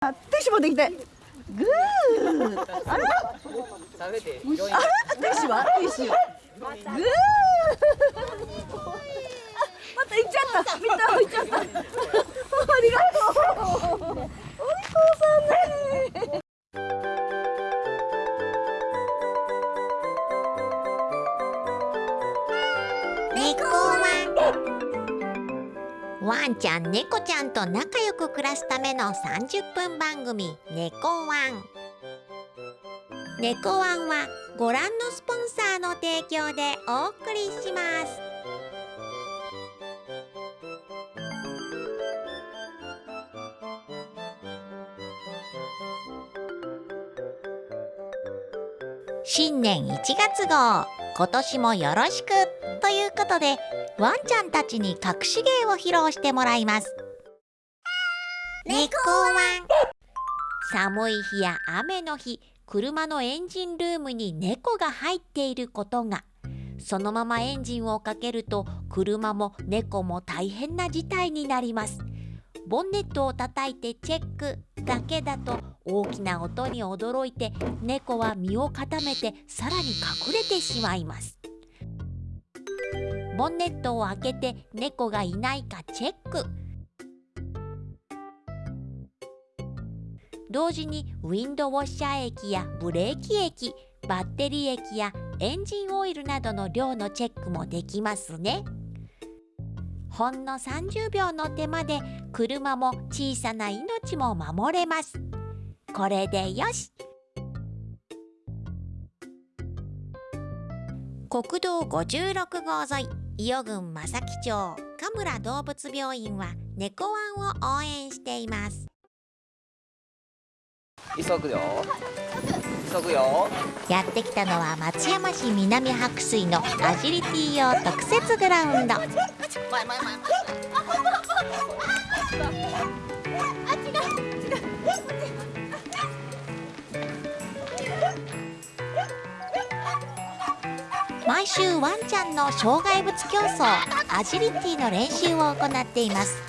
ティッシュ持ってきて。グー。あら。食べて。あら、ティッシュは、ティッシュ。グー。また行っちゃった。みんな行っちゃった。ありがとう。お利口さんね。ワンちゃん猫ちゃんと仲良く暮らすための30分番組「猫ワン」猫ワンはご覧のスポンサーの提供でお送りします。新年1月号今年もよろしくということでワンちゃんたちに隠し芸を披露してもらいます。猫ワン。寒い日や雨の日車のエンジンルームに猫が入っていることが。そのままエンジンをかけると車も猫も大変な事態になります。ボンネットを叩いてチェックだけだと大きな音に驚いて猫は身を固めてさらに隠れてしまいますボンネットを開けて猫がいないかチェック。同時にウィンドウォッシャー液やブレーキ液バッテリー液やエンジンオイルなどの量のチェックもできますね。ほんの30秒の手間で車も小さな命も守れます。これでよし。国道56号沿い伊予郡正木町神村動物病院は猫ワンを応援しています急ぐよ。急ぐよ。やってきたのは松山市南白水のアジリティ用特設グラウンド 毎週ワンちゃんの障害物競争アジリティの練習を行っています。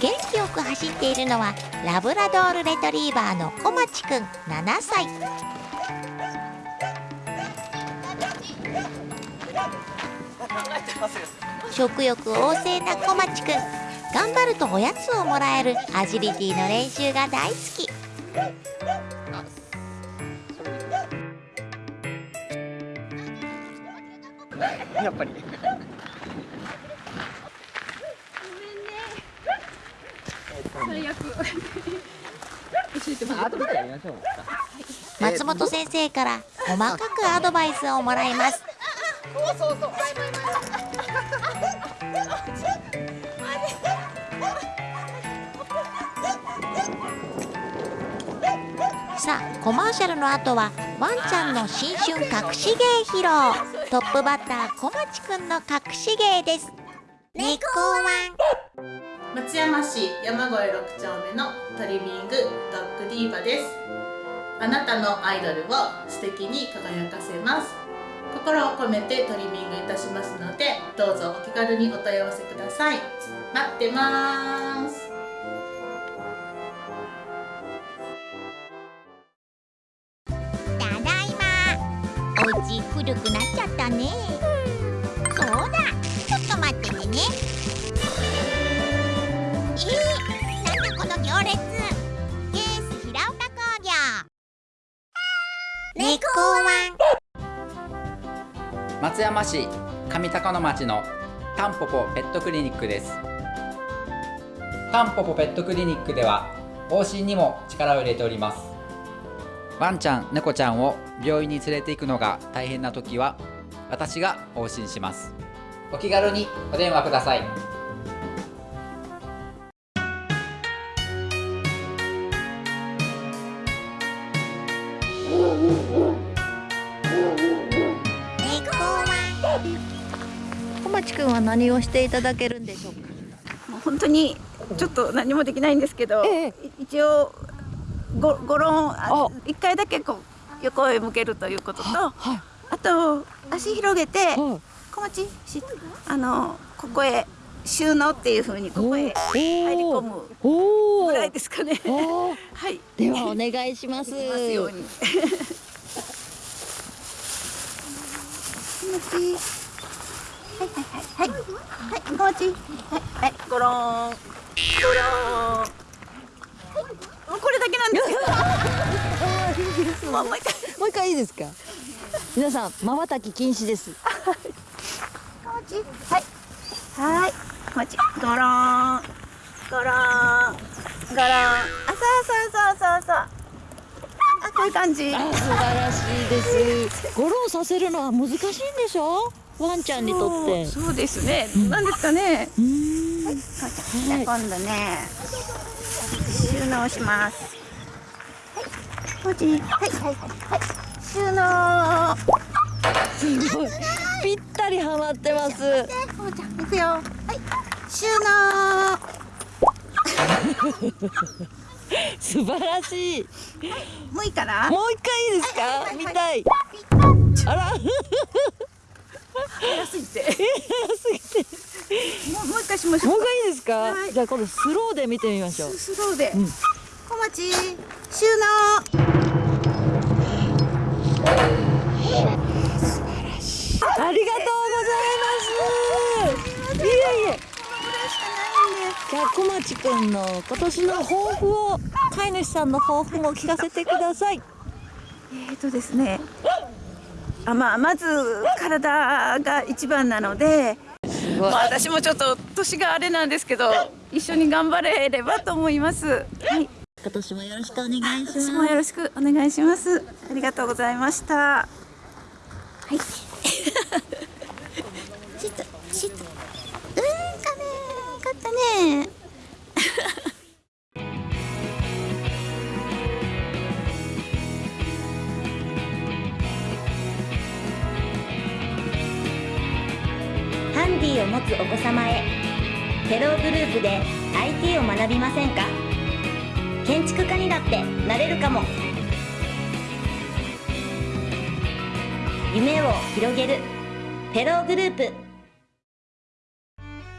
元気よく走っているのはラブラドールレトリーバーの小町くん7歳。食欲旺盛な小町くん頑張るとおやつをもらえるアジリティの練習が大好き。やっぱり。最悪。まあ後でやりましょう。松本先生から細かくアドバイスをもらいますさあコマーシャルの後はワンちゃんの新春隠し芸披露トップバッター小町くんの隠し芸です。猫ワン。松山市山越6丁目のトリミングドッグディーバです。あなたのアイドルを素敵に輝かせます。心を込めてトリミングいたしますのでどうぞお気軽にお問い合わせください。待ってます古くなっちゃったね。そうだ。ちょっと待っててね。えー、なんだこの行列。ケース平岡工業。猫ワン松山市上高野町のタンポポペットクリニックです。タンポポペットクリニックでは往診にも力を入れております。ワンちゃん猫ちゃんを病院に連れて行くのが大変な時は私が往診します。お気軽にお電話ください。小町くんは何をしていただけるんでしょうか？もう本当にちょっと何もできないんですけど、ええ。い一応ごごろん一回だけこう横へ向けるということと、はいあと足広げてはい小町しあのここへ収納っていう風にここへ入り込むおぐらいですかね。お はい。ではお願いしますますように。はいはいはいはいはい気持ちいい。はいはいゴローンゴローン。はいもうこれだけなんですよ。も うもう一回。もう一回いいですか？皆さん瞬き禁止です。はい。はい。気持ちいい。ゴローン。ゴローン。ゴローン。あ、そうそうそうそうそう。あ、こういう感じ。あ素晴らしいですゴロをさせるのは難しいんでしょ？ワンちゃんにとってそうそうですね。なんですかね。うーんじゃあ今度ね。収納します。はい。はい。はい。はい。収納。すごい。ぴったりはまってますで、こうちゃん、行くよ。はい。収納。素晴らしい。もうい。い。かな。もう一回い。い。ですかはい。はい。はい。見たい。あら早すぎて。早すぎてもう、もう一回しましょうもう一。回いいですか、はいじゃあ今度スローで見てみましょうスローで。うん小町。収納。ありがとうございますいえいえじゃあ小町くんの今年の抱負を飼い主さんの抱負も聞かせてくださいえーとですね。あ、まあ、まず体が一番なので。まあ、私もちょっと年があれなんですけど、一緒に頑張れればと思います。はい、今年もよろしくお願いしますよろしくお願いします。ありがとうございました。はい。シット、シット。うん、かねよかったね。で IT を学びませんか？建築家にだってなれるかも。夢を広げるテローグループ。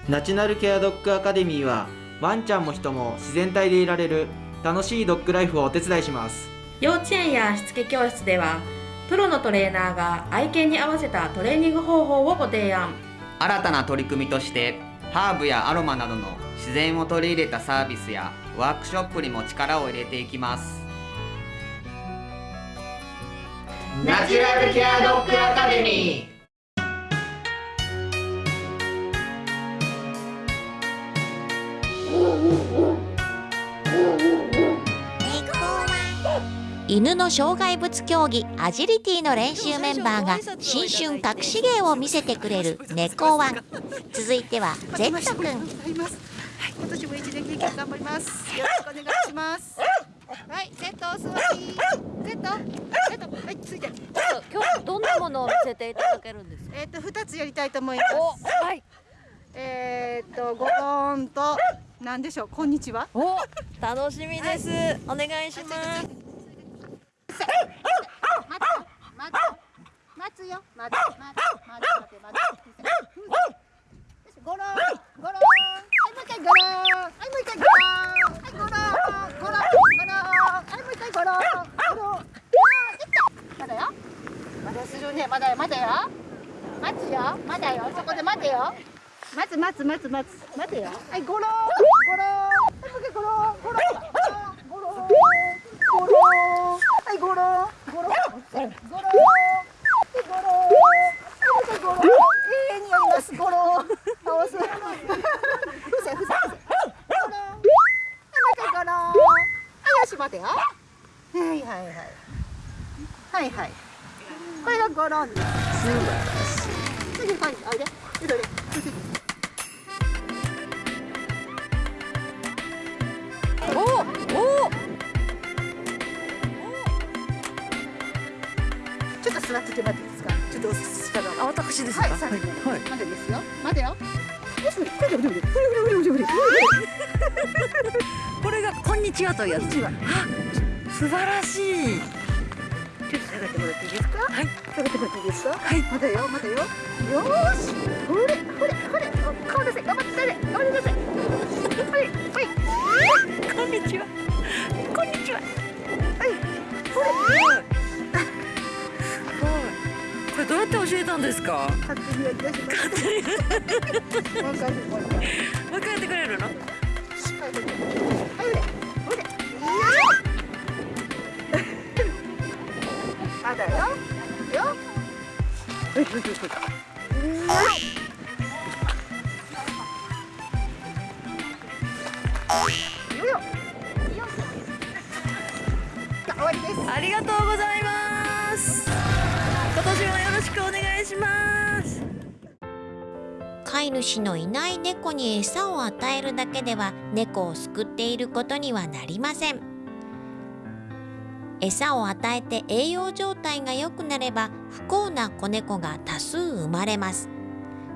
ナチュラルケアドッグアカデミーはワンちゃんも人も自然体でいられる楽しいドッグライフをお手伝いします。幼稚園やしつけ教室ではプロのトレーナーが愛犬に合わせたトレーニング方法をご提案。新たな取り組みとしてハーブやアロマなどの自然を取り入れたサービスやワークショップにも力を入れていきます。ナチュラルケアドッグアカデミー。犬の障害物競技アジリティの練習メンバーが新春隠し芸を見せてくれる猫ワン。続いては Z くん。はい、今年も一年経験頑張ります。よろしくお願いします。はい、セットお座り。セット、セット、はい、ついて。今日どんなものを見せていただけるんですか？えっ、と、二つやりたいと思います。はいえっ、と、ごどーんと、なんでしょう、こんにちは？お楽しみですお願いします待つよ、待つよ、待つよ、待つ、待つ、待つ、待つ。ゴローン、ゴローン、はい、もう一回ゴローン、はい、もう一回ゴローン、はい、ゴローン、ゴローン、ゴローン、はい、もう一回ゴローン、ゴローン。あー、できた。まだよ。まだするね、まだよ、まだよ。待つよ、まだよ、そこで待てよ。待つ、待つ、待、てよ。はい、ゴロ、ゴロー。ン、はい、もう一回ゴロ、ゴロ、ゴロ、ゴロ。はい、ゴロ。ゴロ。ゴロ。ゴロー。ン。はい、ゴロー。ン。はい、ゴロー。ン。はい、はい、ゴロー。ン。永遠にやります。ゴロ。倒す。伏せ、伏せ、ゴロー。ン。はい、もう一回ゴロー。ン。はい、足待てよ。はい、はい、はい。はい、はい。これがゴロンです。素晴らしい。次、はい、おいで。いで、お私ですはい、はいまだですよ。待てよ。これがこんにちはというやつ素晴らしいちょっと下がってもらっていいですかはい下がってもらっていいですかはいまだよまだよよーしほれほれほれお顔出せ頑張って頑張ってくださいはいはいこんにちはこんにちははいほれどうやって教えたんですか？勝手に。やりだしました勝手にもう一回やってくれるのはいほれほれよ。まだよ。よ。はいはいはいよ。よ。よ。終わりですありがとうございます今年もよ。ろしくお願いします。飼い主のいない猫に餌を与えるだけでは猫を救っていることにはなりません。餌を与えて栄養状態が良くなれば不幸な子猫が多数生まれます。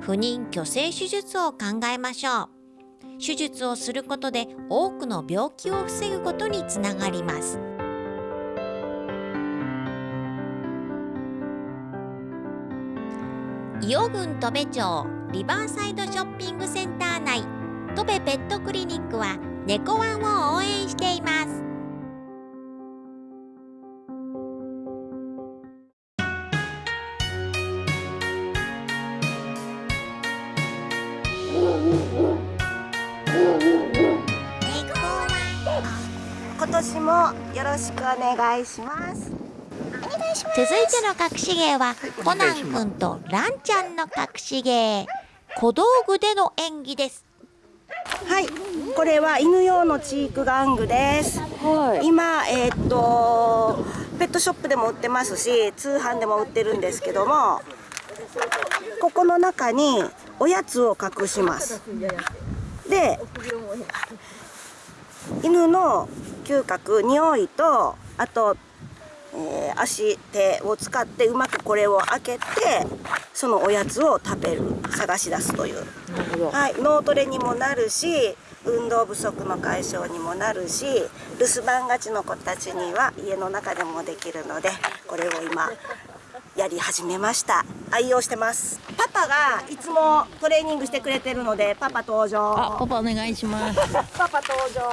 不妊去勢手術を考えましょう。手術をすることで多くの病気を防ぐことにつながります。伊予郡戸部町リバーサイドショッピングセンター内戸部ペットクリニックは猫ワンを応援しています。今年もよろしくお願いします。続いての隠し芸はコナン君とランちゃんの隠し芸。小道具での演技です。はい。これは犬用のチーク玩具です、今えーっとペットショップでも売ってますし通販でも売ってるんですけどもここの中におやつを隠します。で犬の嗅覚匂いとあと、えー足手を使ってうまくこれを開けてそのおやつを食べる探し出すという、はい、脳トレにもなるし運動不足の解消にもなるし留守番がちの子たちには家の中でもできるのでこれを今やり始めました。愛用してます。パパがいつもトレーニングしてくれてるのでパパ登場。あパパお願いします。パパ登場。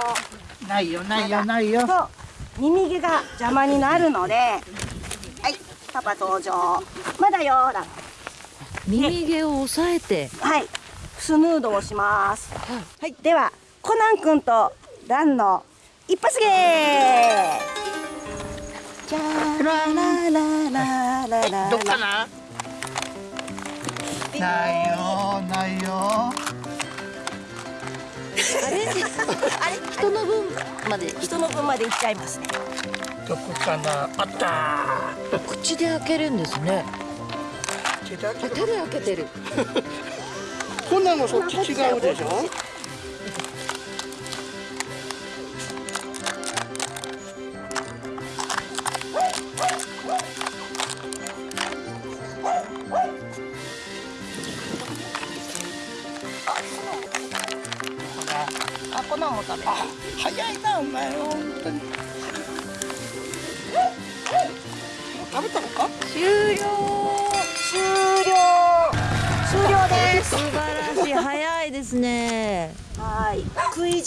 ないよないよないよ耳毛が邪魔になるのではいパパ登場。まだよほら。耳毛を押さえて。はいスヌードをします。はい。ではコナン君とランの一発芸。じゃーららららららどっかな？ないよないよあれ人の分まで人の分までいっちゃいますね。どこかな？あった。口で開けるんですね。手で開けてる。こんなのそっち違うでしょ？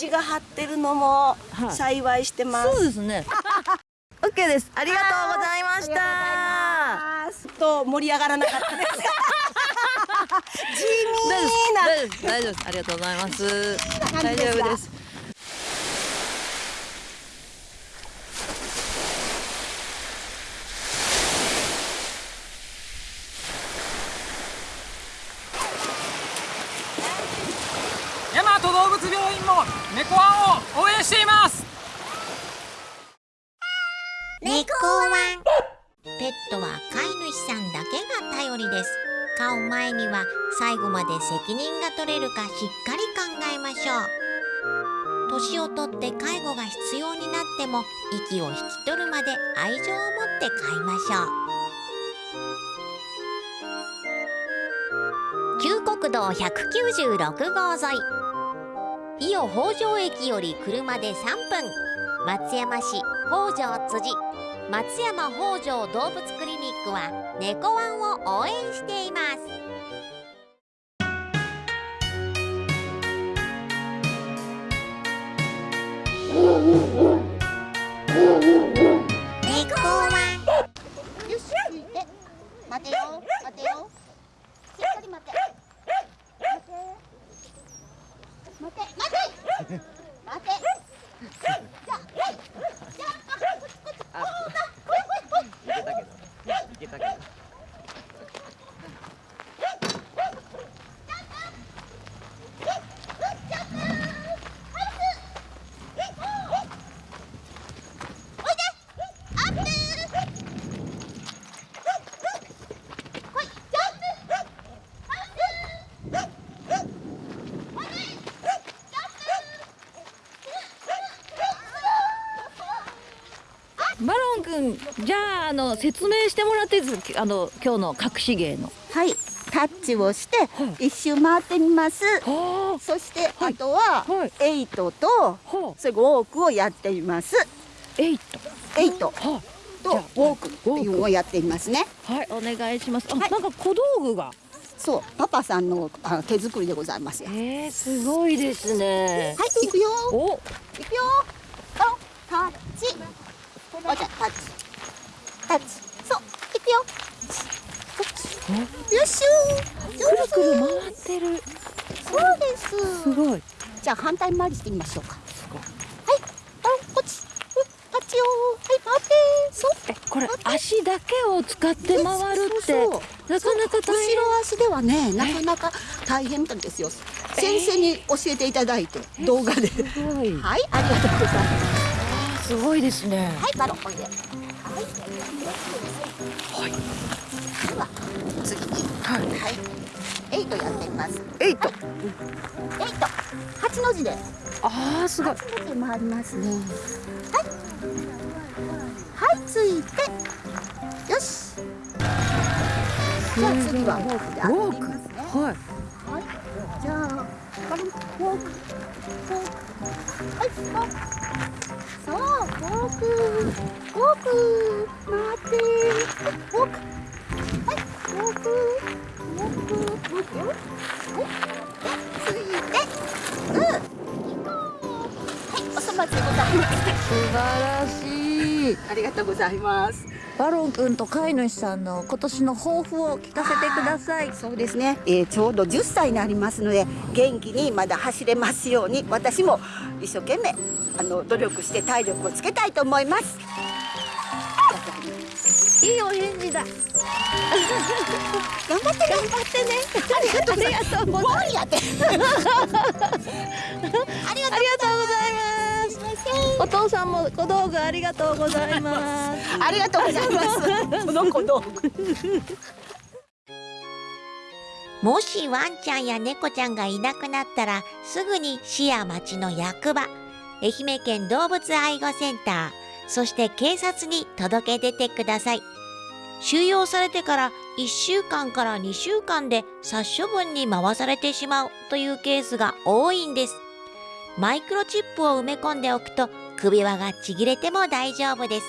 食い地が張ってるのもはい。幸いしてます、そうですね。OK です。ありがとうございました。と盛り上がらなかったです。地味な。大丈夫です。大丈夫です。ありがとうございます。大丈夫です大和動も猫ワンを応援しています。猫ワン。ペットは飼い主さんだけが頼りです。飼う前には最後まで責任が取れるかしっかり考えましょう。年をとって介護が必要になっても息を引き取るまで愛情を持って飼いましょう。旧国道196号沿い。伊予北条駅より車で3分。松山市北条辻。松山北条動物クリニックは猫ワンを応援しています。猫ワンよしついて待てよ。待てよ。しっかり待て待て待て。待て。じゃじゃああこっちこっち。こうだ。こいこいこいいけたけどいけたけどバロン君じゃああの説明してもらっていいですか？あの今日の隠し芸の。はい。タッチをして一周回ってみます。そしてあとはエイトとそれウォークをやってみます。エイト。エイト。とウォークっていうのをやってみますね。はいお願いします。あ、なんか小道具が。そう。パパさんのあ手作りでございますよ。えー、すごいですね。はい行くよ。お。行くよ。あタッチ。おじゃタッチタッチそう行くよ。よっしゅー。くるくる回ってる。そうですすごい。じゃあ反対回りしてみましょうか。はい。あこっち。うんタッチよはい回ってそう。これ足だけを使って回るってなかなか大変。後ろ足ではねなかなか大変なんですよ。先生に教えていただいて動画で。すごい。はいありがとうございます。すごいですね。はいバロンおいではい。はいでは次に。はい。はい。エイトやってみます。エイト。エイト。八の字で。ああすごい。八の字回りますね。はい。はいついて。よし。じゃあ次はウォーク。でウォーク。歩きますねはい。はい。じゃあバロンウォーク。ウォーク。はい。ウォークそうウォーク。ウォーク待って。はいウォークはい。ウォークウォークウォークよ。はい。ついて。うん。行こう。はい。おそ松でございます。素晴らしい。ありがとうございます。バロン君と飼い主さんの今年の抱負を聞かせてください。そうですね、えー、ちょうど10歳になりますので元気にまだ走れますように私も一生懸命あの努力して体力をつけたいと思いますいいお返事だ。頑張って頑張ってね。ありがとうございます。ありがとうございます。お父さんも小道具ありがとうございます。ありがとうございます。この子のもしワンちゃんや猫ちゃんがいなくなったらすぐに市や町の役場。愛媛県動物愛護センターそして警察に届け出てください。収容されてから1週間から2週間で殺処分に回されてしまうというケースが多いんです。マイクロチップを埋め込んでおくと首輪がちぎれても大丈夫です。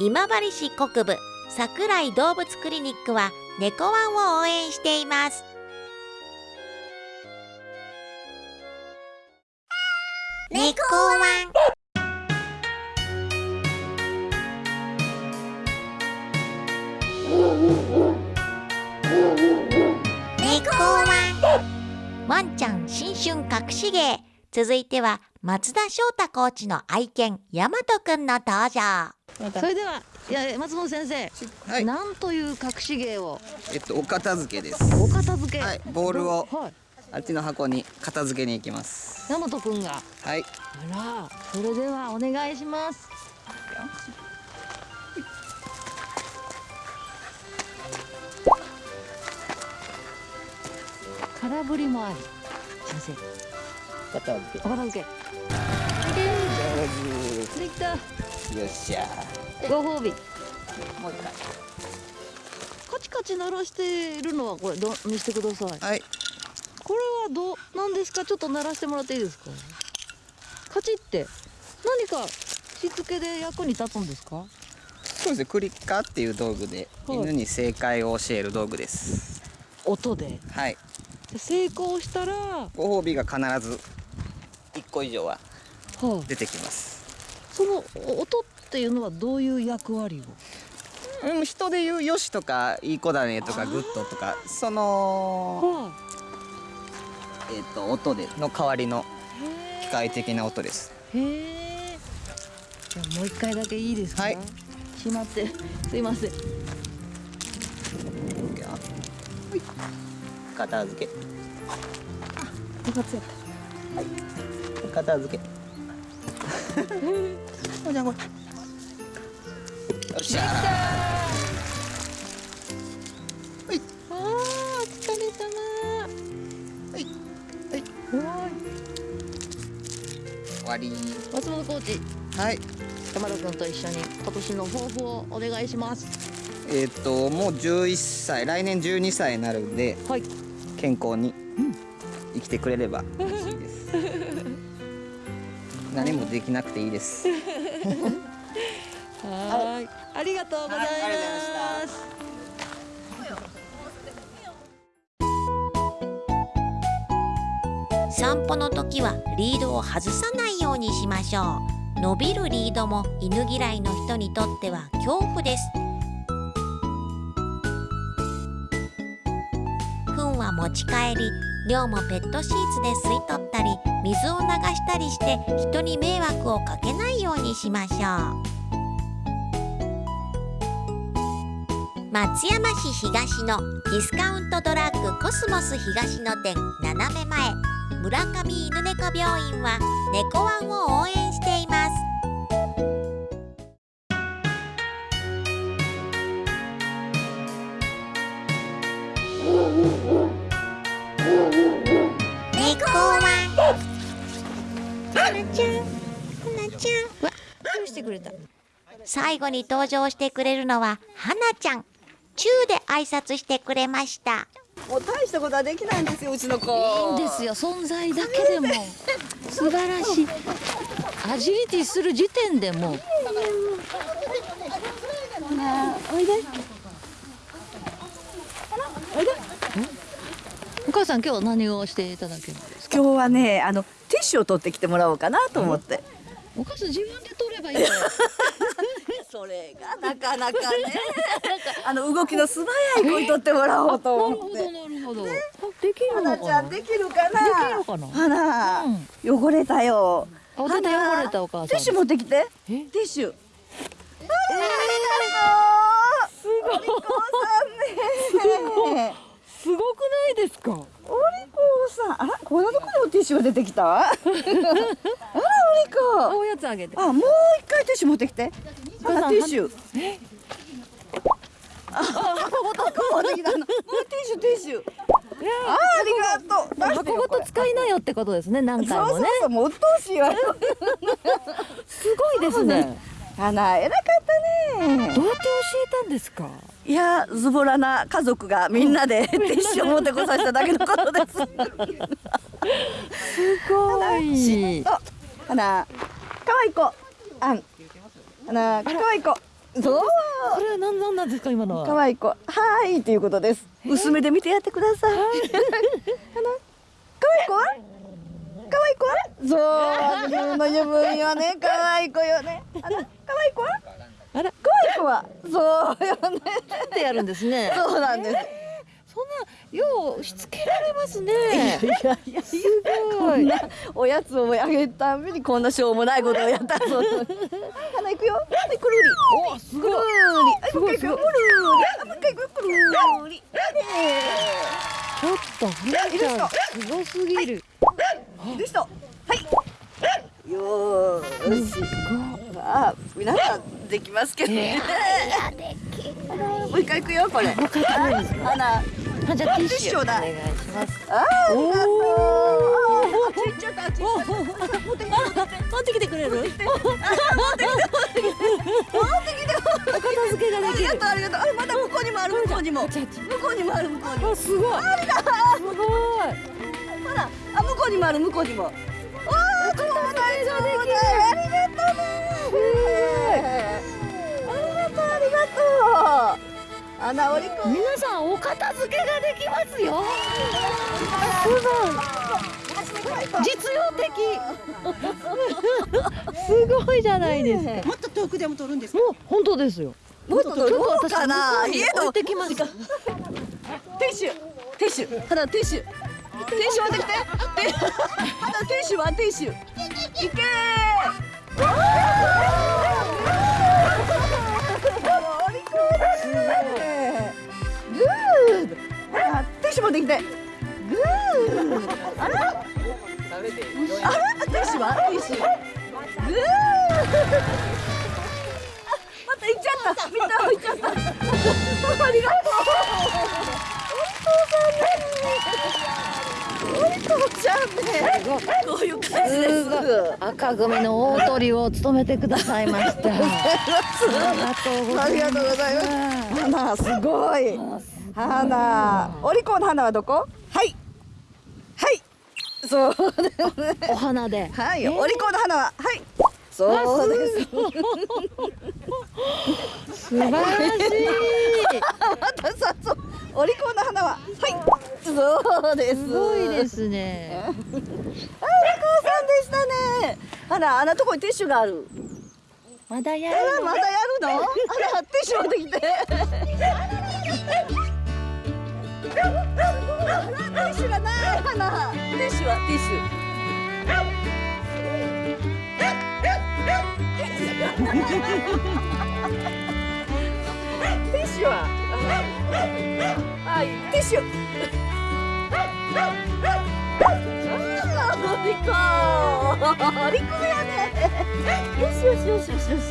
今治市国部桜井動物クリニックは猫ワンを応援しています。猫ワン。ワンワンちゃん新春隠し芸。続いては松田翔太コーチの愛犬大和くんの登場。それではいや松本先生、はい。なんという隠し芸を？えっとお片付けです。お片付け、はい。ボールをはい。あっちの箱に片付けに行きます。大和くんが。はい。あらそれではお願いします空振りもあり。先生。片付お片付け。できた。けよっしゃ。ご褒美。もう一回。カチカチ鳴らしているのはこれど見せてください。はい。これはどうなんですか？ちょっと鳴らしてもらっていいですか？カチって何かしつけで役に立つんですか？そうですね。クリッカーっていう道具ではい。犬に正解を教える道具です。音で。はい。で成功したらご褒美が必ず1個以上はは出てきます、その音っていうのはどういう役割を？うん、人で言うよしとかいい子だねとかグッドとかそのえっ、と音での代わりの機械的な音です。へえじゃあもう一回だけいいですか？はい。しまってすいません片付け。よかった。よ片付け。おじゃんこれよっしゃあーお疲れ様。はい。はい。終わり。松本コーチ。はい。山田君と一緒に今年の抱負をお願いしますえっ、ともう11歳来年12歳になるんで、健康に生きてくれれば 嬉しいです。何もできなくていいです。はーい。ありがとうございます。散歩の時はリードを外さないようにしましょう。伸びるリードも犬嫌いの人にとっては恐怖ですち帰り量もペットシーツで吸い取ったり水を流したりして人に迷惑をかけないようにしましょう。松山市東のディスカウントドラッグコスモス東の店斜め前村上犬猫病院は猫ワンを応援しています。てくれた。最後に登場してくれるのははなちゃん。チューで挨拶してくれました。もう大したことはできないんですようちの子。いいんですよ存在だけでも。素晴らしい。アジリティする時点でも。うおいで。お母さん今日何をしていただけるんですか？今日はねあのティッシュを取ってきてもらおうかなと思って、お母さん自分で取ればいい それがなかなかね。あの動きの素早い子に取ってもらおうと思って。なるほどできるの花ちゃかなんできるかな？できるのかな？花、汚れたよ。あ手で汚れたお母さん。ティッシュ持ってきて。ティッシュ。ありがとうすごい。すごくないですか？お利口さん。あらこんなところにティッシュが出てきた？あらお利口おやつあげてあもう一回ティッシュ持ってきて。あらティッシュ。あ箱ごと持ってきたの。もうティッシュティッシュ。あありがとう。箱ごと使いなよってことですね。何回もね。そうそうそうもうしいわ。よ すごいですね花偉かったね。どうやって教えたんですか？いやズボラな家族がみんなでティッシュを持ってこさせただけのことです。すごい。花可愛い子。あん。花可愛い子。そうこれは何なんなんですか今のは？可愛い子。はーいっていうことです。薄めで見てやってください。花可愛い子は？い。子はそう自分の自分よね。可愛い子よね。あの可愛い子は？あら。可愛い子は？そうよね。ってやるんですね。そうなんです。そんなようしつけられますね。いやいやすごい。おやつをあげるたんびにこんなしょうもないことをやったそう花行くよ。はいくるり。おすごい。くるり。はいもう一回行くるり。あもう一回行くよ。くるり。ちょっとすごすぎるでした。はい。よーし。あ皆さんできますけどね。もう一回行くよこれ。もう一回行くあ花あじゃあティッシュおだ願いします。あーありがとうあちっちゃったあちっちゃった持ってきてくれる持ってきて持ってきてお片付けができるありがとうありがとうあまだ向こうにもある向こうにも向こうにもある向こうにもあすごいありすごいらあ向こうにもある向こうにも。わあちょっと大丈夫できありがとうありがとう。ありがとう。穴織り子皆さんお片付けができますよ。すごい。実用的。すごいじゃないですか、ね、もっと遠くでも撮るんですもう本当ですよ。もっと遠くかな？家の置いてきますティッシュ。ただティティッシュ持ってきて。ティ花ティッシュはティッシュいけ。グーあティッシュ持ってきてグーあらあらティッシュはティッシュグーまた行っちゃったみんな行っちゃったありがとうお父さんねこうい。う感じです赤組の大鳥を務めてくださいました。ありがとうございます。花すごい花お利口の花はどこはい。はい。そうお花で。はい、お利口の花。ははいそうです。素晴らしい。またさそう。お利口の花は。はい。そうですすごいですね。あお利口さんでしたね。あらあんなとこにティッシュがある。まだやあらまだやるの？あらティッシュ持ってきて。ティッシュがない花。ティッシュはティッシュティッシュははいティッシュあーお利口お利口やねよしよしよしよしよし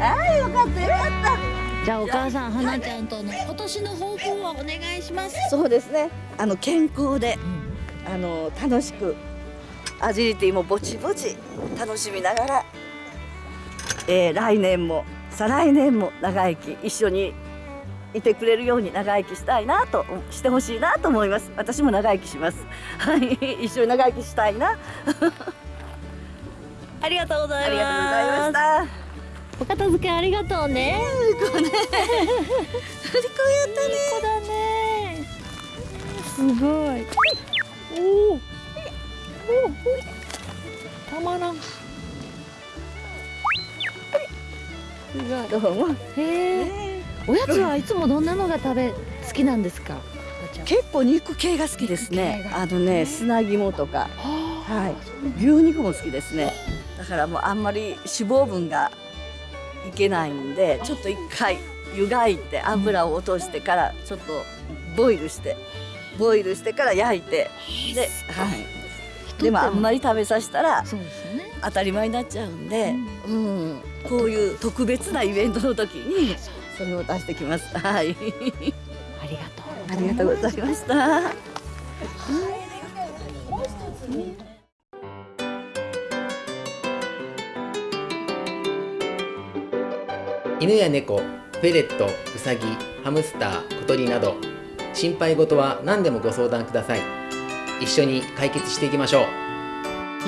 ああよかったよかったじゃあお母さん花ちゃんとの今年の抱負を。お願いしますそうですねあの健康で、あの楽しくアジリティもぼちぼち楽しみながら、えー来年も再来年も長生き一緒にいてくれるように長生きしたいなとしてほしいなと思います。私も長生きします。はい。一緒に長生きしたいな。ありがとうございました。お片付けありがとうね。こね。こうやったね。子だねすごい。おおおたまらん。どうもへえおやつはいつもどんなのが食べ好きなんですか？結構肉系が好きですね。あのね砂肝とか。はい。牛肉も好きですね。だからもうあんまり脂肪分がいけないんでちょっと一回湯がいて油を落としてからちょっとボイルしてボイルしてから焼いて。ではいでもあんまり食べさせたら当たり前になっちゃうんで、うん、こういう特別なイベントの時にそれを出してきます。はい。ありがとう。ありがとうございました。犬や猫フェレットウサギハムスター小鳥など心配事は何でもご相談ください一緒に解決していきましょう。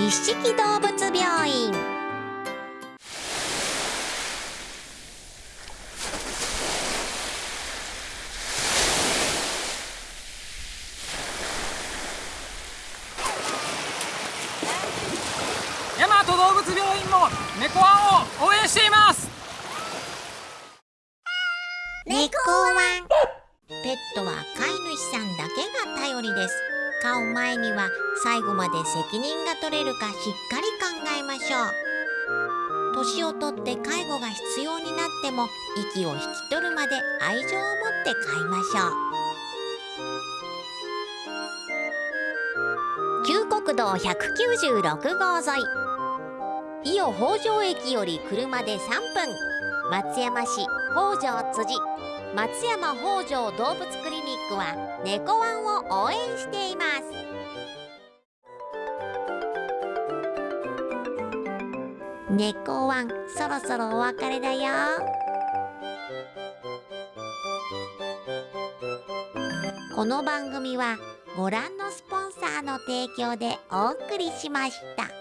一色動物病院。愛情を持って飼いましょう。旧国道196号沿い。伊予北条駅より車で3分。松山市北条辻。松山北条動物クリニックは猫ワンを応援しています。猫ワンそろそろお別れだよ。この番組はご覧のスポンサーの提供でお送りしました。